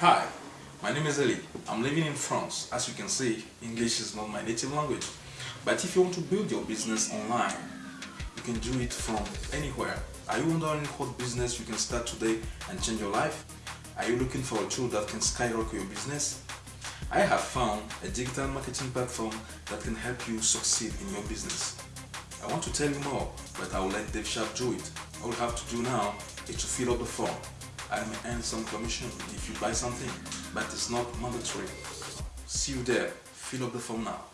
Hi, my name is Eli. I'm living in France. As you can see, English is not my native language. But if you want to build your business online, you can do it from anywhere. Are you wondering what business you can start today and change your life? Are you looking for a tool that can skyrocket your business? I have found a digital marketing platform that can help you succeed in your business. I want to tell you more, but I will let Dave Sharpe do it. All you have to do now is to fill out the form. I may earn some commission if you buy something, but it's not mandatory. See you there. Fill up the form now.